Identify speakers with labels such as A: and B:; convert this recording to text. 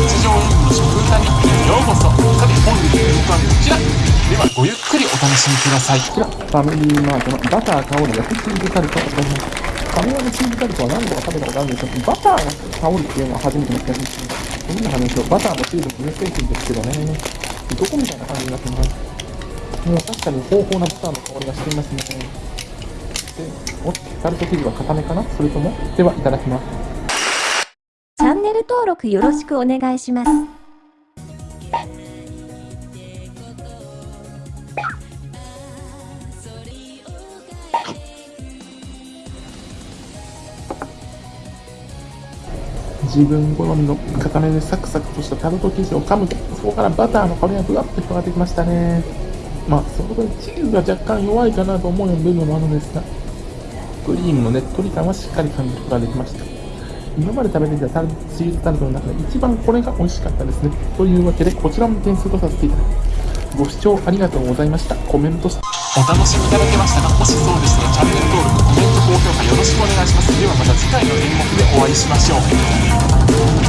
A: 条演舞の食歌日記へようこそさて本日の演舞はこちらではごゆっくりお楽しみください
B: こちら、ファミリーマートのバター香る焼きチーズタルトを使います。ファミマのチーズタルトは何度か食べたことあるんですけど、バターが香るっていうのは初めての気がします。どんな話をバターもチーズも乳製品ですけどね。どこみたいな感じになってます。もう確かに豊富なバターの香りがしていますね。で、おタルト生地は固めかな？それとも？では、いただきます。
C: チャンネル登録よろしくお願いします。
B: 自分好みの固めでサクサクとしたタルト生地を噛むと、そこからバターの香りがふわっと広がってきましたね。まあ、その分チーズが若干弱いかなと思うような部分もあるんですが、クリームのねっとり感はしっかり感じることができました。今まで食べてきたタルチーズタルトの中で一番これが美味しかったですね。というわけで、こちらも点数とさせていただきます。ご視聴ありがとうございました。コメントし
A: お楽しみいただけましたがもしそうでしたらチャンネル登録コメント高評価よろしくお願いしますではまた次回の演目でお会いしましょう